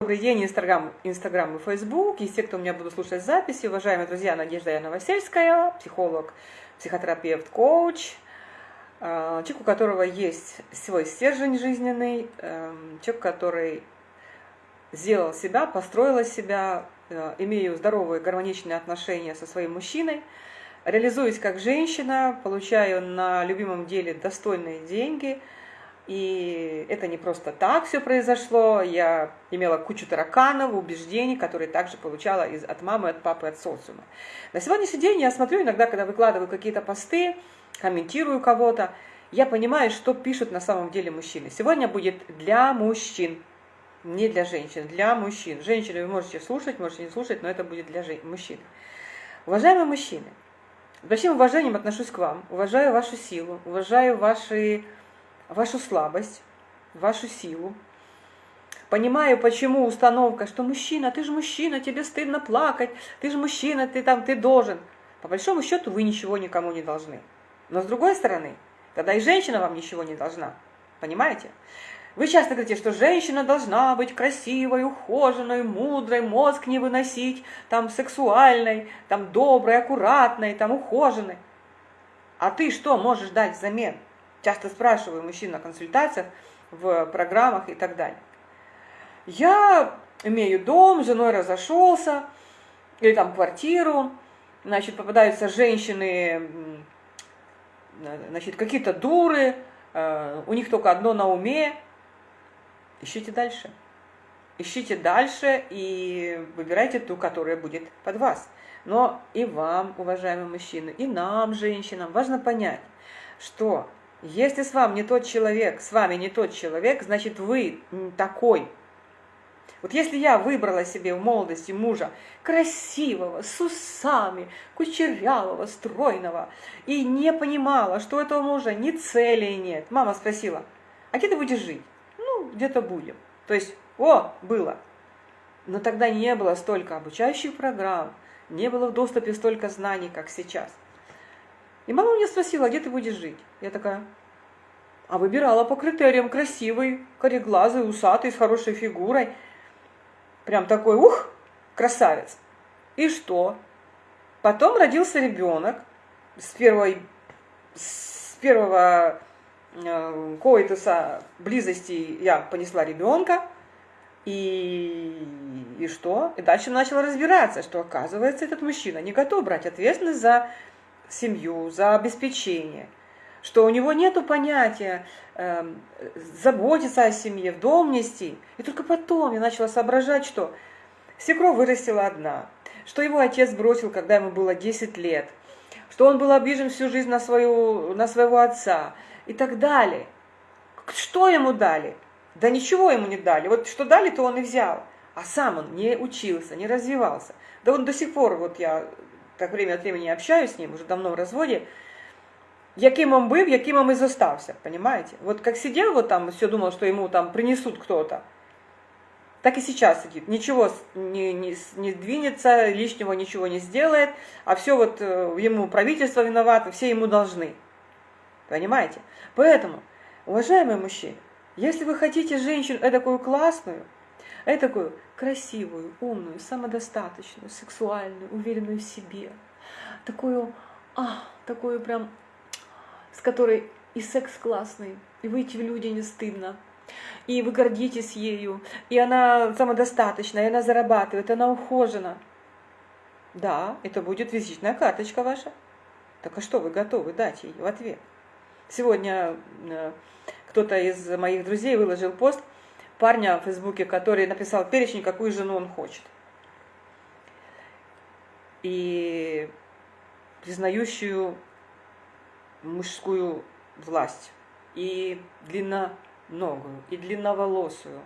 Добрый день, Инстаграм, Инстаграм и Фейсбук. И все, кто меня будут слушать записи, уважаемые друзья, Надежда Яна Новосельская, психолог, психотерапевт, коуч, э, человек, у которого есть свой стержень жизненный, э, человек, который сделал себя, построил себя, э, имею здоровые, гармоничные отношения со своим мужчиной, реализуюсь как женщина, получаю на любимом деле достойные деньги – и это не просто так все произошло. Я имела кучу тараканов, убеждений, которые также получала из, от мамы, от папы, от социума. На сегодняшний день я смотрю иногда, когда выкладываю какие-то посты, комментирую кого-то, я понимаю, что пишут на самом деле мужчины. Сегодня будет для мужчин, не для женщин, для мужчин. Женщины вы можете слушать, можете не слушать, но это будет для мужчин. Уважаемые мужчины, с большим уважением отношусь к вам, уважаю вашу силу, уважаю ваши вашу слабость, вашу силу. Понимаю, почему установка, что мужчина, ты же мужчина, тебе стыдно плакать, ты же мужчина, ты там, ты должен. По большому счету вы ничего никому не должны. Но с другой стороны, тогда и женщина вам ничего не должна. Понимаете? Вы часто говорите, что женщина должна быть красивой, ухоженной, мудрой, мозг не выносить, там сексуальной, там доброй, аккуратной, там ухоженной. А ты что можешь дать взамен? Часто спрашиваю мужчин на консультациях, в программах и так далее. Я имею дом, с женой разошелся, или там квартиру, значит, попадаются женщины, значит, какие-то дуры, э, у них только одно на уме. Ищите дальше. Ищите дальше и выбирайте ту, которая будет под вас. Но и вам, уважаемые мужчины, и нам, женщинам, важно понять, что если с вами не тот человек, с вами не тот человек, значит вы такой. Вот если я выбрала себе в молодости мужа красивого, с усами, кучерявого, стройного, и не понимала, что у этого мужа ни цели нет, мама спросила, а где ты будешь жить? Ну, где-то будем. То есть, о, было. Но тогда не было столько обучающих программ, не было в доступе столько знаний, как сейчас – и мама меня спросила, где ты будешь жить? Я такая, а выбирала по критериям красивый, кореглазый, усатый, с хорошей фигурой. Прям такой, ух, красавец. И что? Потом родился ребенок с первой, с первого э, коитуса близости я понесла ребенка. И, и что? И дальше начала разбираться, что оказывается этот мужчина не готов брать ответственность за семью, за обеспечение, что у него нет понятия э, заботиться о семье, в дом нести. И только потом я начала соображать, что свекровь вырастила одна, что его отец бросил, когда ему было 10 лет, что он был обижен всю жизнь на, свою, на своего отца и так далее. Что ему дали? Да ничего ему не дали. Вот что дали, то он и взял. А сам он не учился, не развивался. Да он до сих пор, вот я так время от времени общаюсь з ним, уже давно в разводі, яким он был, яким он и зостався, понимаете? Вот как сидел вот там, все думал, что ему там принесут кто-то, так и сейчас сидит. Ничего не, не, не двинется, лишнего ничего не сделает, а все вот э, ему правительство виновато, все ему должны. Понимаете? Поэтому, уважаемые мужчины, если вы хотите женщину такую классную, такую красивую, умную, самодостаточную, сексуальную, уверенную в себе. Такую, а, такую прям, с которой и секс классный, и выйти в люди не стыдно, и вы гордитесь ею, и она самодостаточна, и она зарабатывает, и она ухожена. Да, это будет визитная карточка ваша. Так а что вы готовы дать ей в ответ? Сегодня э, кто-то из моих друзей выложил пост – парня в Фейсбуке, который написал перечень, какую жену он хочет. И признающую мужскую власть, и длинноногую, и длинноволосую,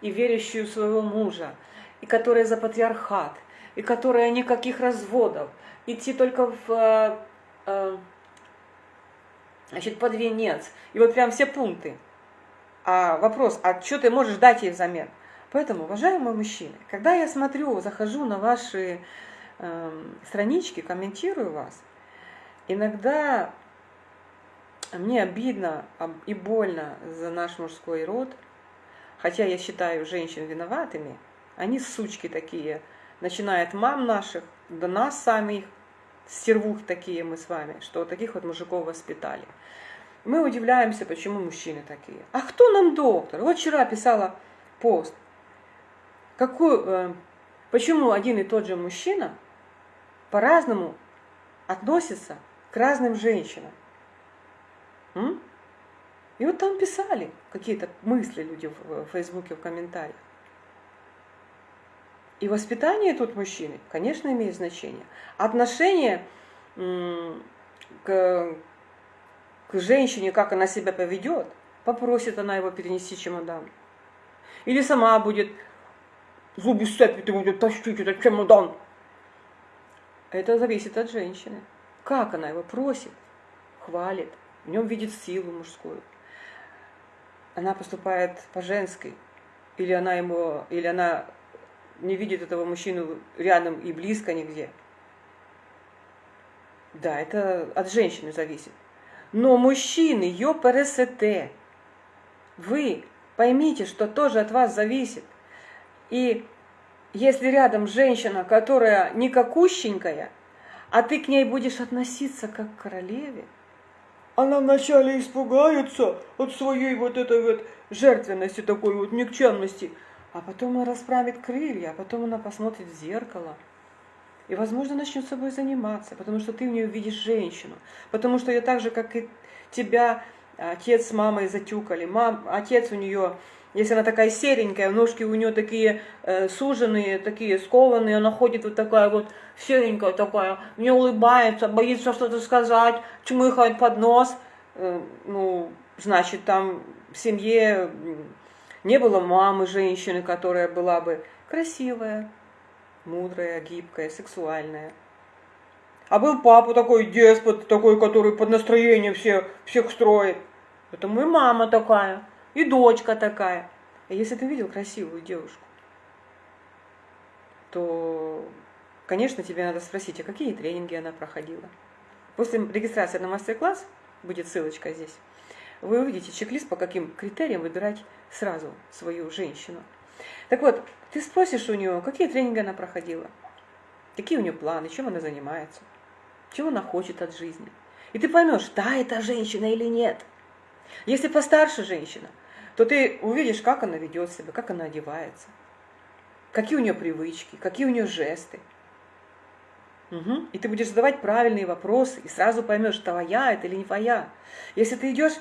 и верящую своего мужа, и которая за патриархат, и которая никаких разводов, идти только в э, э, значит, под венец. И вот прям все пункты. А вопрос, а что ты можешь дать ей взамен? Поэтому, уважаемые мужчины, когда я смотрю, захожу на ваши э, странички, комментирую вас, иногда мне обидно и больно за наш мужской род, хотя я считаю женщин виноватыми Они сучки такие. Начиная от мам наших, до нас самих, стервух такие мы с вами, что таких вот мужиков воспитали. Мы удивляемся, почему мужчины такие. А кто нам доктор? Вот вчера писала пост. Какой, э, почему один и тот же мужчина по-разному относится к разным женщинам? М? И вот там писали какие-то мысли люди в Фейсбуке, в комментариях. И воспитание тут мужчины, конечно, имеет значение. Отношение к, к женщине, как она себя поведет, попросит она его перенести чемодан. Или сама будет зубы сцепит и будет тащить этот чемодан. Это зависит от женщины. Как она его просит, хвалит, в нем видит силу мужскую. Она поступает по-женски, или она ему, или она не видит этого мужчину рядом и близко нигде. Да, это от женщины зависит. Но мужчины, ПРСТ, вы поймите, что тоже от вас зависит. И если рядом женщина, которая никакущенькая, а ты к ней будешь относиться как к королеве, она вначале испугается от своей вот этой вот жертвенности, такой вот никчемности, а потом она расправит крылья, а потом она посмотрит в зеркало. И, возможно, начнет собой заниматься, потому что ты в нее видишь женщину. Потому что я так же, как и тебя, отец с мамой затюкали. Мам, отец у нее, если она такая серенькая, ножки у нее такие э, суженные, такие скованные, она ходит вот такая вот серенькая такая, мне улыбается, боится что-то сказать, чмыхает под нос. Э, ну, значит, там в семье не было мамы женщины, которая была бы красивая, мудрая, гибкая, сексуальная. А был папа такой деспот, такой, который под настроение все, всех строит. Это мы мама такая, и дочка такая. А если ты видел красивую девушку, то, конечно, тебе надо спросить, а какие тренинги она проходила. После регистрации на мастер-класс, будет ссылочка здесь, вы увидите чек-лист, по каким критериям выбирать сразу свою женщину. Так вот, ты спросишь у нее, какие тренинги она проходила, какие у нее планы, чем она занимается, чего она хочет от жизни. И ты поймешь, да, это женщина или нет. Если постарше женщина, то ты увидишь, как она ведет себя, как она одевается, какие у нее привычки, какие у нее жесты. Угу. И ты будешь задавать правильные вопросы, и сразу поймешь, твоя это или не твоя. Если ты идешь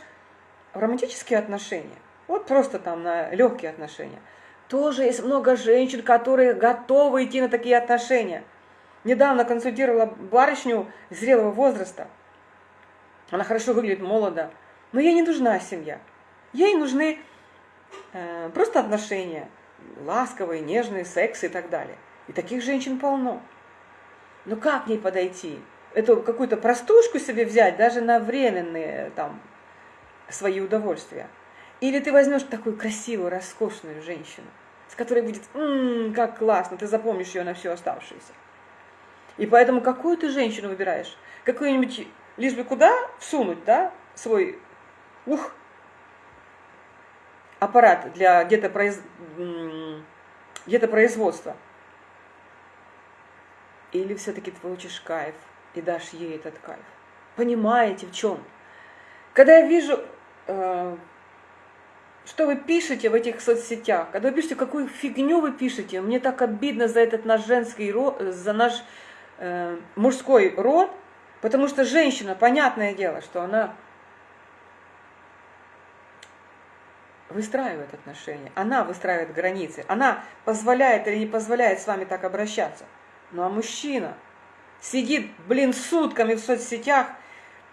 в романтические отношения, вот просто там на легкие отношения, тоже есть много женщин, которые готовы идти на такие отношения. Недавно консультировала барышню зрелого возраста. Она хорошо выглядит, молодо. Но ей не нужна семья. Ей нужны э, просто отношения. Ласковые, нежные, секс и так далее. И таких женщин полно. Но как к ней подойти? Эту какую-то простушку себе взять, даже на временные там свои удовольствия. Или ты возьмешь такую красивую, роскошную женщину, с которой будет, ммм, как классно, ты запомнишь ее на всю оставшуюся. И поэтому какую ты женщину выбираешь? Какую-нибудь, лишь бы куда всунуть, да, свой, ух, аппарат для где-то произ... где производства. Или все-таки ты получишь кайф и дашь ей этот кайф. Понимаете, в чем? Когда я вижу Э, что вы пишете в этих соцсетях, когда вы пишете, какую фигню вы пишете, мне так обидно за этот наш женский род, за наш э, мужской род, потому что женщина, понятное дело, что она выстраивает отношения, она выстраивает границы, она позволяет или не позволяет с вами так обращаться. Ну а мужчина сидит, блин, сутками в соцсетях,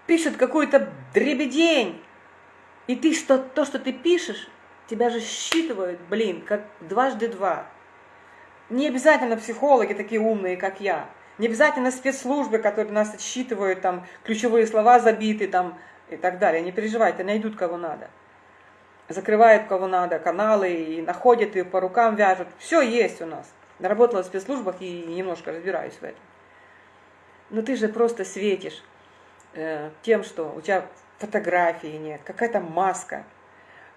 пишет какую-то дребедень, и ты что, то, что ты пишешь, тебя же считывают, блин, как дважды два. Не обязательно психологи такие умные, как я. Не обязательно спецслужбы, которые нас отсчитывают, там, ключевые слова забиты, там, и так далее. Не переживайте, найдут кого надо. Закрывают кого надо, каналы, и находят, и по рукам вяжут. Все есть у нас. Работала в спецслужбах и немножко разбираюсь в этом. Но ты же просто светишь э, тем, что у тебя фотографии нет, какая-то маска,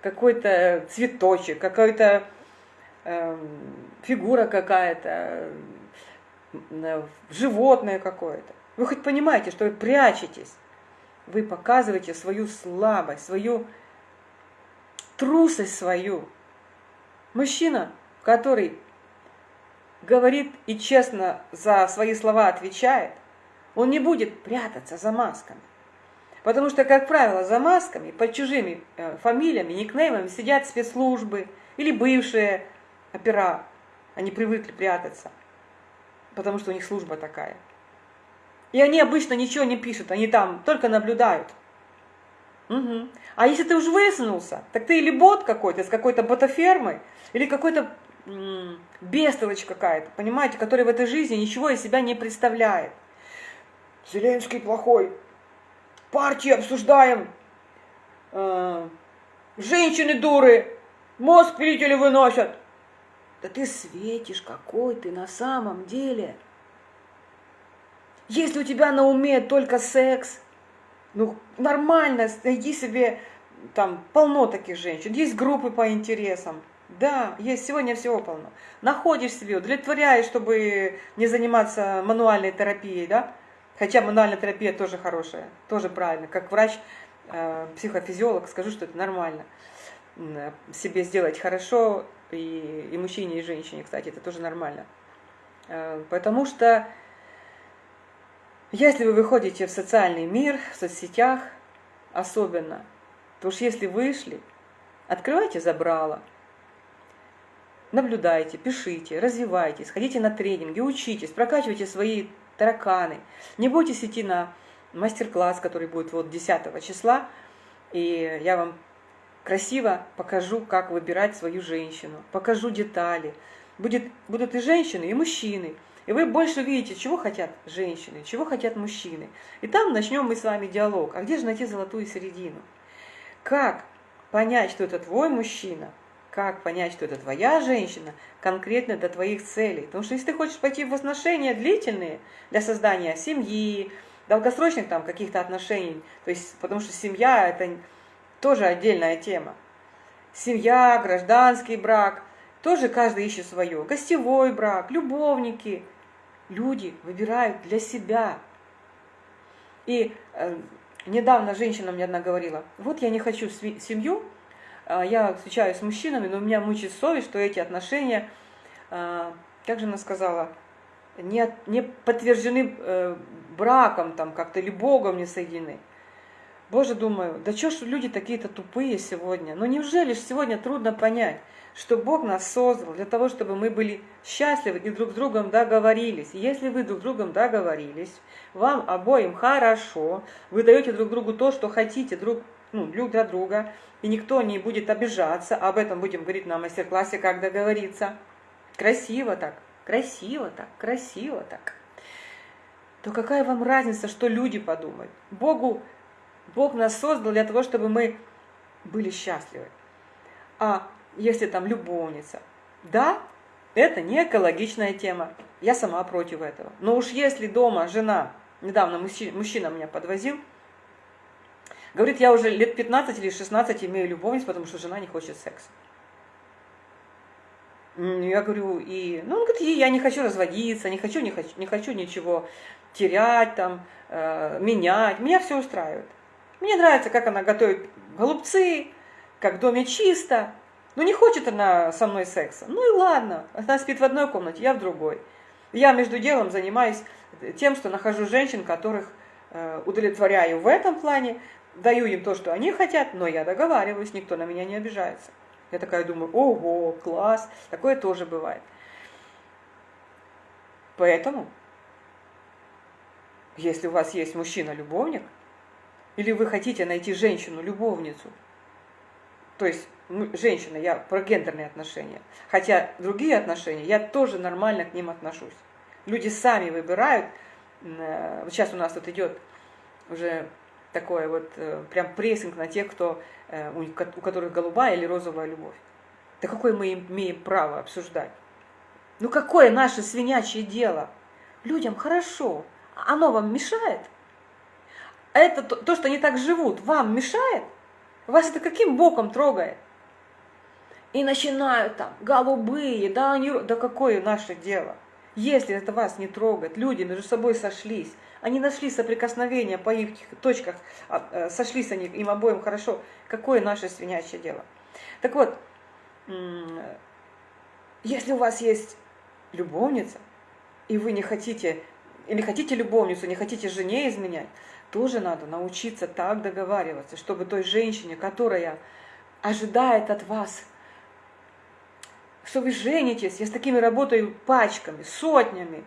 какой-то цветочек, какой-то э, фигура какая-то, э, животное какое-то. Вы хоть понимаете, что вы прячетесь. Вы показываете свою слабость, свою трусость свою. Мужчина, который говорит и честно за свои слова отвечает, он не будет прятаться за масками. Потому что, как правило, за масками, под чужими э, фамилиями, никнеймами сидят спецслужбы или бывшие опера. Они привыкли прятаться, потому что у них служба такая. И они обычно ничего не пишут, они там только наблюдают. Угу. А если ты уже высунулся, так ты или бот какой-то, с какой-то ботофермой, или какой-то бестолочь какая-то, понимаете, который в этой жизни ничего из себя не представляет. Зеленский плохой, партии обсуждаем, э, женщины дуры, мозг пилители выносят. Да ты светишь, какой ты на самом деле. Если у тебя на уме только секс, ну нормально, найди себе, там полно таких женщин, есть группы по интересам. Да, есть, сегодня всего полно. Находишь себе, удовлетворяешь, чтобы не заниматься мануальной терапией, да? Хотя мануальная терапия тоже хорошая, тоже правильно. Как врач, э, психофизиолог, скажу, что это нормально. Себе сделать хорошо, и, и мужчине, и женщине, кстати, это тоже нормально. Э, потому что если вы выходите в социальный мир, в соцсетях особенно, то уж если вышли, открывайте забрало, наблюдайте, пишите, развивайтесь, ходите на тренинги, учитесь, прокачивайте свои тараканы. Не бойтесь идти на мастер-класс, который будет вот 10 числа, и я вам красиво покажу, как выбирать свою женщину, покажу детали. Будет, будут и женщины, и мужчины. И вы больше видите, чего хотят женщины, чего хотят мужчины. И там начнем мы с вами диалог. А где же найти золотую середину? Как понять, что это твой мужчина, как понять, что это твоя женщина, конкретно для твоих целей. Потому что если ты хочешь пойти в отношения длительные для создания семьи, долгосрочных там каких-то отношений, то есть, потому что семья это тоже отдельная тема. Семья, гражданский брак, тоже каждый ищет свое. Гостевой брак, любовники. Люди выбирают для себя. И э, недавно женщина мне одна говорила, вот я не хочу семью, я встречаюсь с мужчинами, но у меня мучает совесть, что эти отношения, а, как же она сказала, не, не подтверждены э, браком там как-то или Богом не соединены. Боже, думаю, да что ж люди такие-то тупые сегодня? Ну неужели же сегодня трудно понять, что Бог нас создал для того, чтобы мы были счастливы и друг с другом договорились. если вы друг с другом договорились, вам обоим хорошо, вы даете друг другу то, что хотите друг, ну, друг для друга, и никто не будет обижаться. Об этом будем говорить на мастер-классе, как договориться. Красиво так, красиво так, красиво так. То какая вам разница, что люди подумают? Богу, Бог нас создал для того, чтобы мы были счастливы. А если там любовница, да, это не экологичная тема. Я сама против этого. Но уж если дома жена, недавно мужчина меня подвозил, Говорит, я уже лет 15 или 16 имею любовниц, потому что жена не хочет секса. Я говорю, и, ну, он говорит, я не хочу разводиться, не хочу, не хочу, не хочу ничего терять, там, э, менять. Меня все устраивает. Мне нравится, как она готовит голубцы, как в доме чисто. Но не хочет она со мной секса. Ну и ладно, она спит в одной комнате, я в другой. Я между делом занимаюсь тем, что нахожу женщин, которых э, удовлетворяю в этом плане, даю им то, что они хотят, но я договариваюсь, никто на меня не обижается. Я такая думаю, ого, класс, такое тоже бывает. Поэтому, если у вас есть мужчина-любовник, или вы хотите найти женщину-любовницу, то есть женщина, я про гендерные отношения, хотя другие отношения, я тоже нормально к ним отношусь. Люди сами выбирают, э, сейчас у нас тут идет уже такой вот э, прям прессинг на тех, кто, э, у, которых голубая или розовая любовь. Да какое мы имеем право обсуждать? Ну какое наше свинячье дело? Людям хорошо, оно вам мешает? Это то, то, что они так живут, вам мешает? Вас это каким боком трогает? и начинают там, голубые, да, они, да какое наше дело? Если это вас не трогает, люди между собой сошлись, они нашли соприкосновение по их точках, а, э, сошлись они им обоим хорошо, какое наше свинячье дело? Так вот, если у вас есть любовница, и вы не хотите, или хотите любовницу, не хотите жене изменять, тоже надо научиться так договариваться, чтобы той женщине, которая ожидает от вас, что вы женитесь, я с такими работаю пачками, сотнями,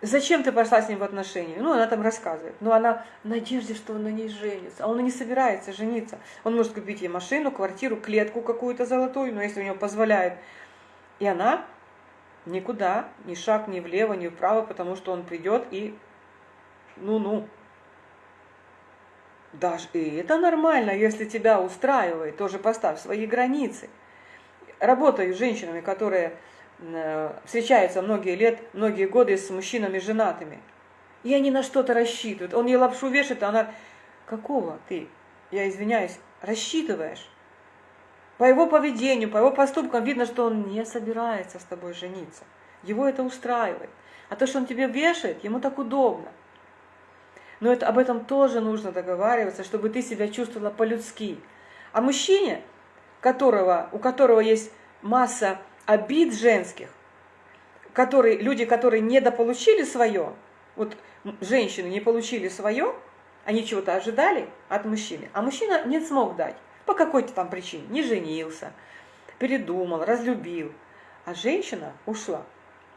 Зачем ты пошла с ним в отношения? Ну, она там рассказывает. Но она в надежде, что он на ней женится. А он и не собирается жениться. Он может купить ей машину, квартиру, клетку какую-то золотую, но если у него позволяет. И она никуда, ни шаг ни влево, ни вправо, потому что он придет и ну-ну. Даже и это нормально, если тебя устраивает, тоже поставь свои границы. Работаю с женщинами, которые Э, встречаются многие лет, многие годы с мужчинами женатыми. И они на что-то рассчитывают. Он ей лапшу вешает, а она... Какого ты, я извиняюсь, рассчитываешь? По его поведению, по его поступкам видно, что он не собирается с тобой жениться. Его это устраивает. А то, что он тебе вешает, ему так удобно. Но это, об этом тоже нужно договариваться, чтобы ты себя чувствовала по-людски. А мужчине, которого, у которого есть масса обид женских, которые, люди, которые недополучили свое, вот женщины не получили свое, они чего-то ожидали от мужчины, а мужчина не смог дать. По какой-то там причине, не женился, передумал, разлюбил, а женщина ушла,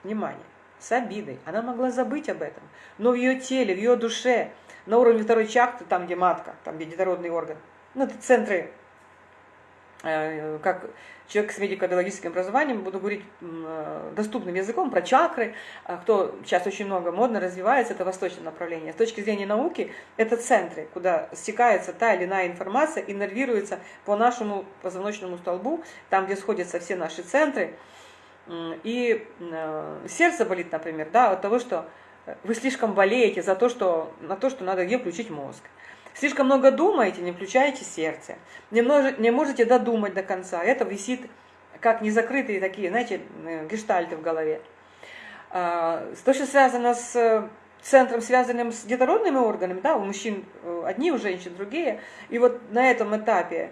внимание, с обидой, она могла забыть об этом, но в ее теле, в ее душе, на уровне второй чакры, там где матка, там где детородный орган, ну это центры как человек с медико-биологическим образованием, буду говорить э, доступным языком про чакры, а кто сейчас очень много модно развивается, это восточное направление. С точки зрения науки, это центры, куда стекается та или иная информация и нервируется по нашему позвоночному столбу, там, где сходятся все наши центры. И э, сердце болит, например, да, от того, что вы слишком болеете за то, что, на то, что надо где включить мозг. Слишком много думаете, не включаете сердце. Не, мож, не можете додумать до конца. Это висит как незакрытые такие, знаете, э, гештальты в голове. А, то, что связано с э, центром, связанным с детородными органами, да, у мужчин э, одни, у женщин другие. И вот на этом этапе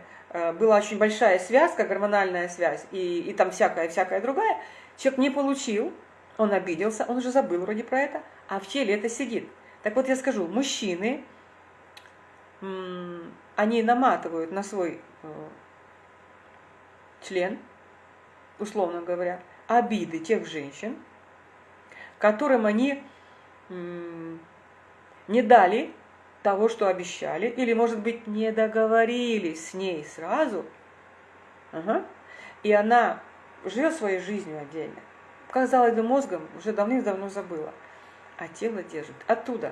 была очень большая связка, гормональная связь, и, и там всякая-всякая другая. Человек не получил, он обиделся, он уже забыл вроде про это, а в теле это сидит. Так вот я скажу, мужчины, они наматывают на свой э, член, условно говоря, обиды тех женщин, которым они не дали того, что обещали, или, может быть, не договорились с ней сразу, ага. и она живет своей жизнью отдельно. Казалось бы, мозгом уже давным-давно забыла, а тело держит. Оттуда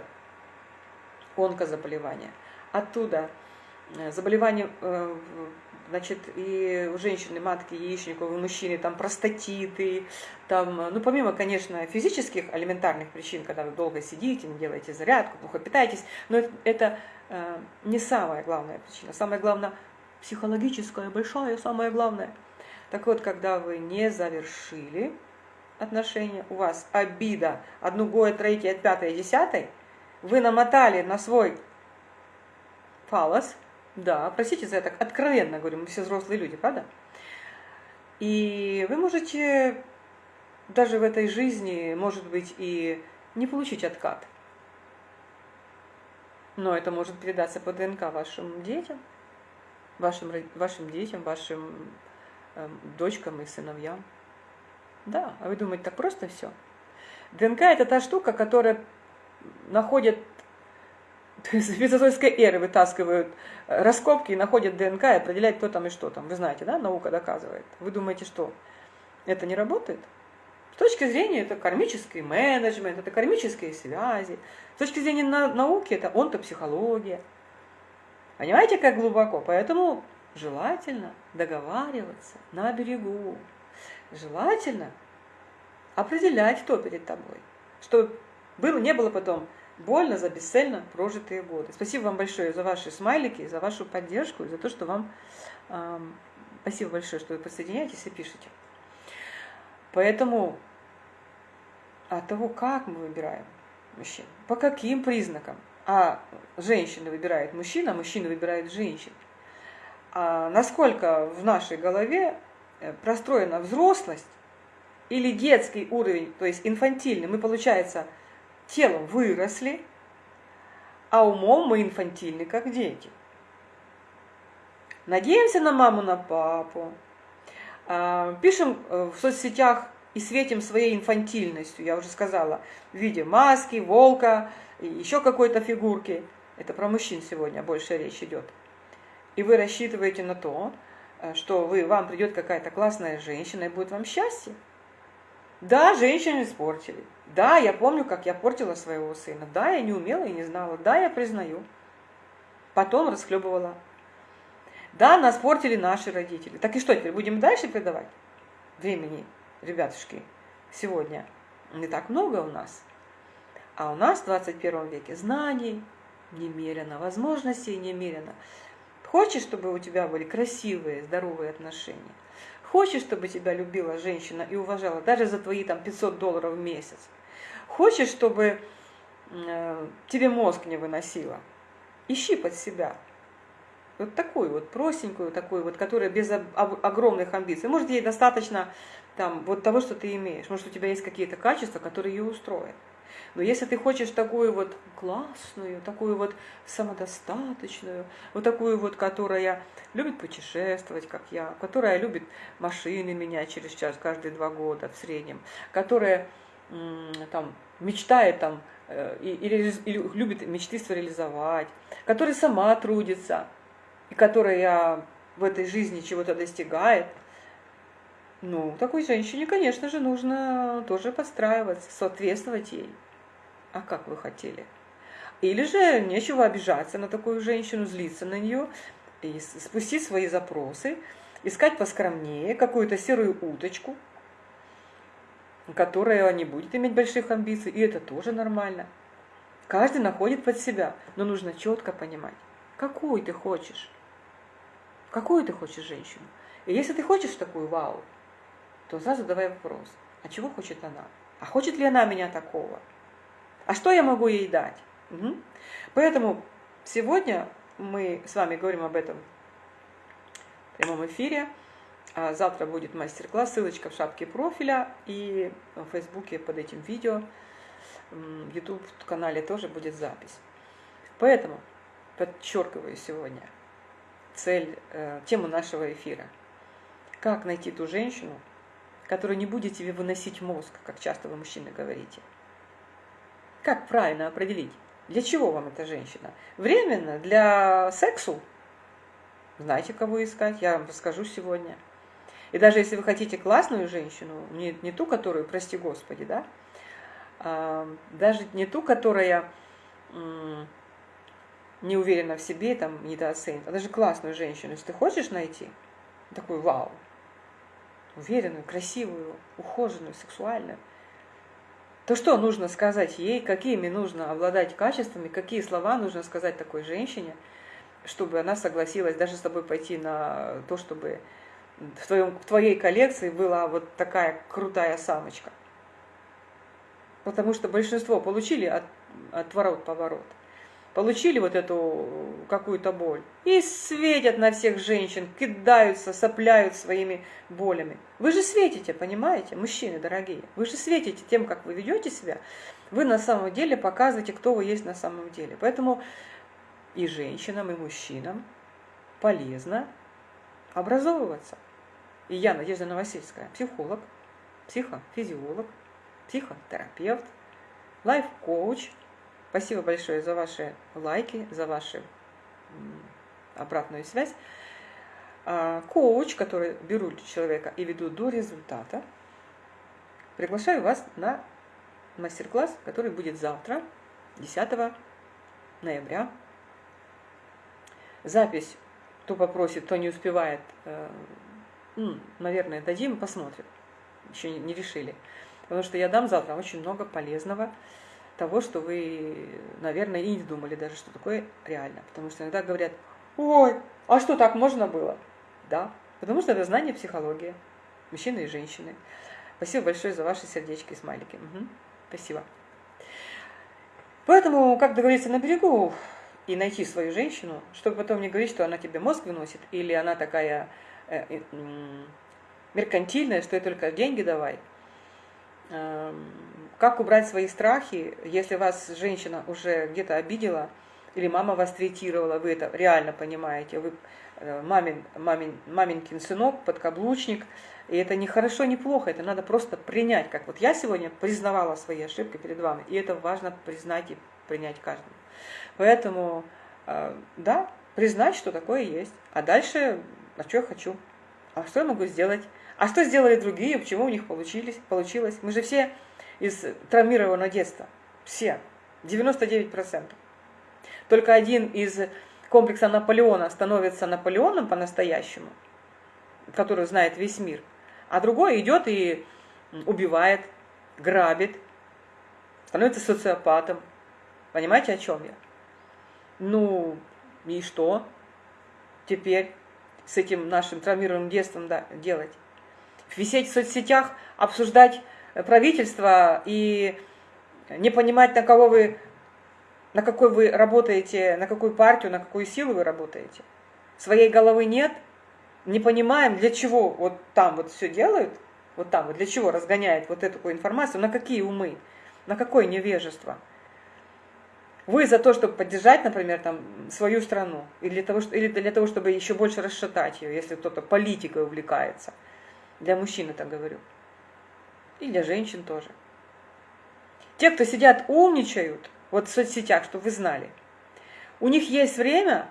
онкозаболевания – оттуда э, заболевания, э, значит, и у женщины матки яичников, у мужчины там простатиты, там, ну, помимо, конечно, физических элементарных причин, когда вы долго сидите, не делаете зарядку, плохо питаетесь, но это э, не самая главная причина. Самое главное психологическая, большая, самое главное. Так вот, когда вы не завершили отношения, у вас обида от другое, третье, пятое, десятое, вы намотали на свой фалос, да, простите за это, откровенно говорю, мы все взрослые люди, правда? И вы можете даже в этой жизни, может быть, и не получить откат. Но это может передаться по ДНК вашим детям, вашим, вашим детям, вашим э, дочкам и сыновьям. Да, а вы думаете, так просто все? ДНК это та штука, которая находит то есть мезозойской эры вытаскивают э, раскопки и находят ДНК и определяют, кто там и что там. Вы знаете, да, наука доказывает. Вы думаете, что это не работает? С точки зрения это кармический менеджмент, это кармические связи. С точки зрения науки это онтопсихология. Понимаете, как глубоко? Поэтому желательно договариваться на берегу. Желательно определять, кто перед тобой. Чтобы было, не было потом больно за бесцельно прожитые годы. Спасибо вам большое за ваши смайлики, за вашу поддержку за то, что вам э, Спасибо большое, что вы присоединяетесь и пишете. Поэтому от того, как мы выбираем мужчин, по каким признакам, а женщина выбирает мужчина, а мужчина выбирает женщин, а насколько в нашей голове э, простроена взрослость или детский уровень, то есть инфантильный, мы, получается, телом выросли, а умом мы инфантильны, как дети. Надеемся на маму, на папу, а, пишем э, в соцсетях и светим своей инфантильностью, я уже сказала, в виде маски, волка, и еще какой-то фигурки. Это про мужчин сегодня больше речь идет. И вы рассчитываете на то, э, что вы, вам придет какая-то классная женщина и будет вам счастье. Да, женщины испортили. Да, я помню, как я портила своего сына. Да, я не умела и не знала. Да, я признаю. Потом расхлебывала. Да, нас портили наши родители. Так и что теперь, будем дальше предавать? Времени, ребятушки, сегодня не так много у нас. А у нас в 21 веке знаний немерено, возможностей немерено. Хочешь, чтобы у тебя были красивые, здоровые отношения? Хочешь, чтобы тебя любила женщина и уважала даже за твои там 500 долларов в месяц? Хочешь, чтобы э, тебе мозг не выносила? Ищи под себя. Вот такую вот простенькую, такую вот, которая без огромных амбиций. Может, ей достаточно там вот того, что ты имеешь. Может, у тебя есть какие-то качества, которые ее устроят. Но если ты хочешь такую вот классную, такую вот самодостаточную, вот такую вот, которая любит путешествовать, как я, которая любит машины менять через час каждые два года в среднем, которая там мечтает там э, или, или любит мечты свои реализовать, которая сама трудится, и которая в этой жизни чего-то достигает, ну, такой женщине, конечно же, нужно тоже подстраиваться, соответствовать ей. А как вы хотели? Или же нечего обижаться на такую женщину, злиться на нее, и спустить свои запросы, искать поскромнее какую-то серую уточку, которая не будет иметь больших амбиций, и это тоже нормально. Каждый находит под себя, но нужно четко понимать, какую ты хочешь. Какую ты хочешь женщину? И если ты хочешь такую вау, то сразу давай вопрос, а чего хочет она? А хочет ли она меня такого? А что я могу ей дать? Угу. Поэтому сегодня мы с вами говорим об этом в прямом эфире. А завтра будет мастер-класс, ссылочка в шапке профиля и в Фейсбуке под этим видео, в YouTube-канале тоже будет запись. Поэтому подчеркиваю сегодня цель, э, тему нашего эфира. Как найти ту женщину, которая не будет тебе выносить мозг, как часто вы, мужчины, говорите – как правильно определить? Для чего вам эта женщина? Временно? Для сексу? Знаете, кого искать? Я вам расскажу сегодня. И даже если вы хотите классную женщину, не, не ту, которую, прости Господи, да, а, даже не ту, которая не уверена в себе, там, недооценит, а даже классную женщину, если ты хочешь найти, такую вау, уверенную, красивую, ухоженную, сексуальную, то что нужно сказать ей, какими нужно обладать качествами, какие слова нужно сказать такой женщине, чтобы она согласилась даже с тобой пойти на то, чтобы в, твоем, в твоей коллекции была вот такая крутая самочка. Потому что большинство получили от, от ворот поворот получили вот эту какую-то боль и светят на всех женщин, кидаются, сопляют своими болями. Вы же светите, понимаете, мужчины дорогие, вы же светите тем, как вы ведете себя, вы на самом деле показываете, кто вы есть на самом деле. Поэтому и женщинам, и мужчинам полезно образовываться. И я, Надежда Новосельская, психолог, психофизиолог, психотерапевт, лайф-коуч – Спасибо большое за ваши лайки, за вашу обратную связь. А, коуч, который беру человека и веду до результата, приглашаю вас на мастер-класс, который будет завтра, 10 ноября. Запись, кто попросит, кто не успевает, э, наверное, дадим, посмотрим. Еще не решили. Потому что я дам завтра очень много полезного того, что вы, наверное, и не думали даже, что такое реально. Потому что иногда говорят, ой, а что так можно было? Да, Потому что это знание психологии, мужчины и женщины. Спасибо большое за ваши сердечки и смайлики. Угу. Спасибо. Поэтому, как договориться на берегу и найти свою женщину, чтобы потом не говорить, что она тебе мозг выносит, или она такая э, э, меркантильная, что ей только деньги давай. Э, как убрать свои страхи, если вас женщина уже где-то обидела, или мама вас третировала, вы это реально понимаете, вы э, мамин, мамин, маменькин сынок, подкаблучник, и это не хорошо, не плохо, это надо просто принять, как вот я сегодня признавала свои ошибки перед вами, и это важно признать и принять каждому. Поэтому, э, да, признать, что такое есть, а дальше, а что я хочу, а что я могу сделать, а что сделали другие, почему у них получились, получилось. Мы же все из травмированного детства, все, 99%. Только один из комплекса Наполеона становится Наполеоном по-настоящему, который знает весь мир, а другой идет и убивает, грабит, становится социопатом. Понимаете, о чем я? Ну, и что теперь с этим нашим травмированным детством да, делать? Висеть в соцсетях, обсуждать правительство и не понимать, на кого вы на какой вы работаете, на какую партию, на какую силу вы работаете. Своей головы нет, не понимаем, для чего вот там вот все делают, вот там вот для чего разгоняет вот эту информацию, на какие умы, на какое невежество. Вы за то, чтобы поддержать, например, там, свою страну, или для, того, или для того, чтобы еще больше расшатать ее, если кто-то политикой увлекается. Для мужчин это говорю. И для женщин тоже. Те, кто сидят, умничают – вот в соцсетях, чтобы вы знали. У них есть время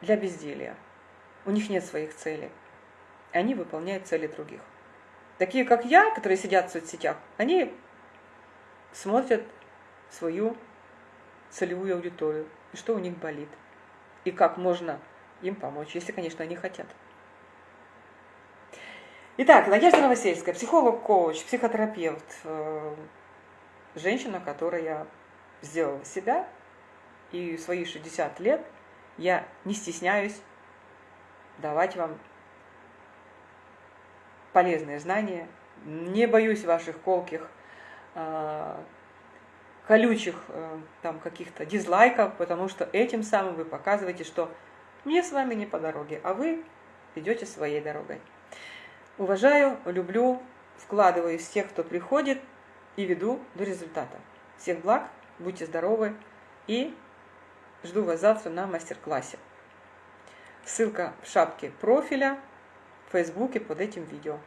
для безделья. У них нет своих целей. Они выполняют цели других. Такие, как я, которые сидят в соцсетях, они смотрят свою целевую аудиторию, и что у них болит, и как можно им помочь, если, конечно, они хотят. Итак, Надежда Новосельская, психолог-коуч, психотерапевт, э, женщина, которая сделала себя, и свои 60 лет я не стесняюсь давать вам полезные знания, не боюсь ваших колких, э, колючих э, там каких-то дизлайков, потому что этим самым вы показываете, что мне с вами не по дороге, а вы идете своей дорогой. Уважаю, люблю, вкладываюсь в тех, кто приходит, и веду до результата. Всех благ, будьте здоровы и жду вас завтра на мастер-классе. Ссылка в шапке профиля в Фейсбуке под этим видео.